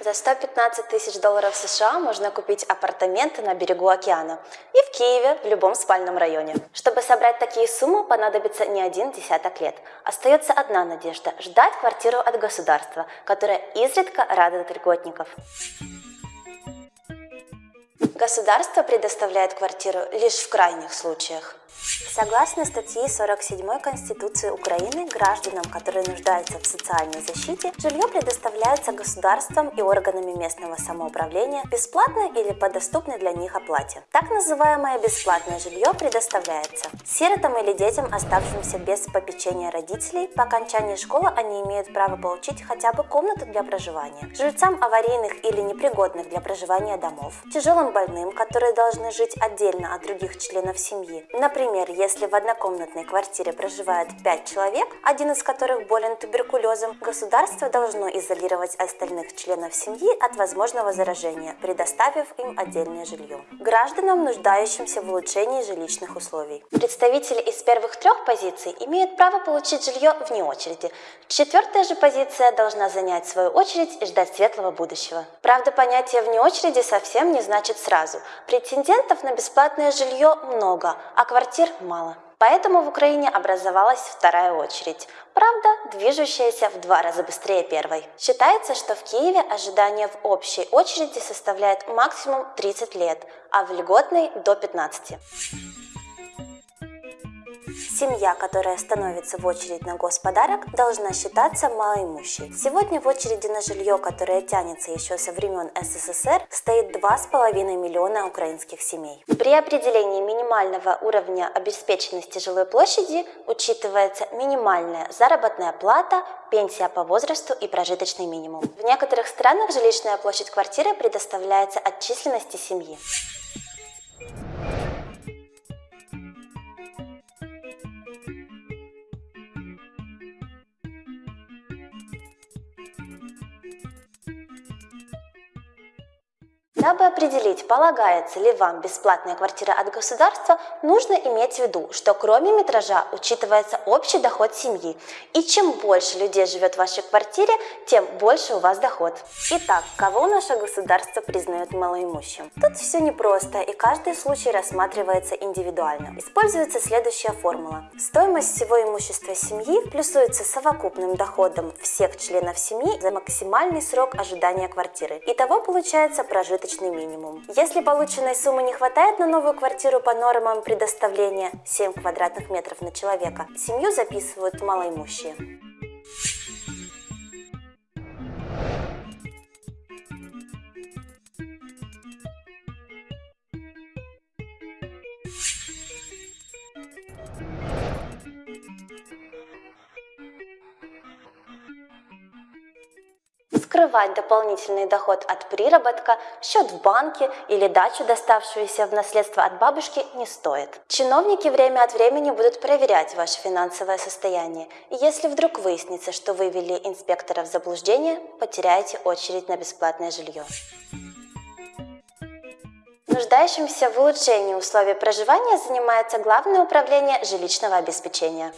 За 115 тысяч долларов США можно купить апартаменты на берегу океана и в Киеве в любом спальном районе. Чтобы собрать такие суммы, понадобится не один десяток лет. Остается одна надежда – ждать квартиру от государства, которое изредка радует льготников. Государство предоставляет квартиру лишь в крайних случаях. Согласно статье 47 Конституции Украины, гражданам, которые нуждаются в социальной защите, жилье предоставляется государством и органами местного самоуправления бесплатно или по доступной для них оплате. Так называемое бесплатное жилье предоставляется сиротам или детям, оставшимся без попечения родителей. По окончании школы они имеют право получить хотя бы комнату для проживания. Жильцам аварийных или непригодных для проживания домов, тяжелым больным, которые должны жить отдельно от других членов семьи, например, если в однокомнатной квартире проживает 5 человек, один из которых болен туберкулезом, государство должно изолировать остальных членов семьи от возможного заражения, предоставив им отдельное жилье. Гражданам, нуждающимся в улучшении жилищных условий. Представители из первых трех позиций имеют право получить жилье вне очереди. Четвертая же позиция должна занять свою очередь и ждать светлого будущего. Правда, понятие «вне очереди» совсем не значит сразу. Претендентов на бесплатное жилье много, а квартир мало. Поэтому в Украине образовалась вторая очередь, правда, движущаяся в два раза быстрее первой. Считается, что в Киеве ожидание в общей очереди составляет максимум 30 лет, а в льготной до 15. Семья, которая становится в очередь на господарок, должна считаться малоимущей. Сегодня в очереди на жилье, которое тянется еще со времен СССР, стоит 2,5 миллиона украинских семей. При определении минимального уровня обеспеченности жилой площади учитывается минимальная заработная плата, пенсия по возрасту и прожиточный минимум. В некоторых странах жилищная площадь квартиры предоставляется от численности семьи. Дабы определить, полагается ли вам бесплатная квартира от государства, нужно иметь в виду, что кроме метража учитывается общий доход семьи. И чем больше людей живет в вашей квартире, тем больше у вас доход. Итак, кого наше государство признает малоимущим? Тут все непросто, и каждый случай рассматривается индивидуально. Используется следующая формула. Стоимость всего имущества семьи плюсуется совокупным доходом всех членов семьи за максимальный срок ожидания квартиры. Итого получается прожиточный прожиточный минимум. Если полученной суммы не хватает на новую квартиру по нормам предоставления 7 квадратных метров на человека, семью записывают малоимущие. Скрывать дополнительный доход от приработка, счет в банке или дачу, доставшуюся в наследство от бабушки, не стоит. Чиновники время от времени будут проверять ваше финансовое состояние, и если вдруг выяснится, что вы ввели инспектора в заблуждение, потеряете очередь на бесплатное жилье. Нуждающимся в улучшении условий проживания занимается Главное управление жилищного обеспечения.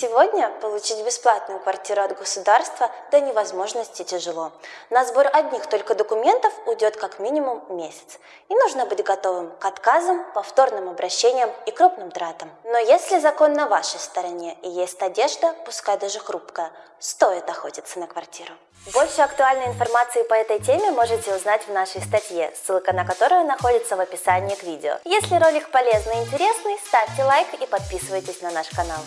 Сегодня получить бесплатную квартиру от государства до невозможности тяжело. На сбор одних только документов уйдет как минимум месяц. И нужно быть готовым к отказам, повторным обращениям и крупным тратам. Но если закон на вашей стороне и есть надежда, пускай даже хрупкая, стоит охотиться на квартиру. Больше актуальной информации по этой теме можете узнать в нашей статье, ссылка на которую находится в описании к видео. Если ролик полезный и интересный, ставьте лайк и подписывайтесь на наш канал.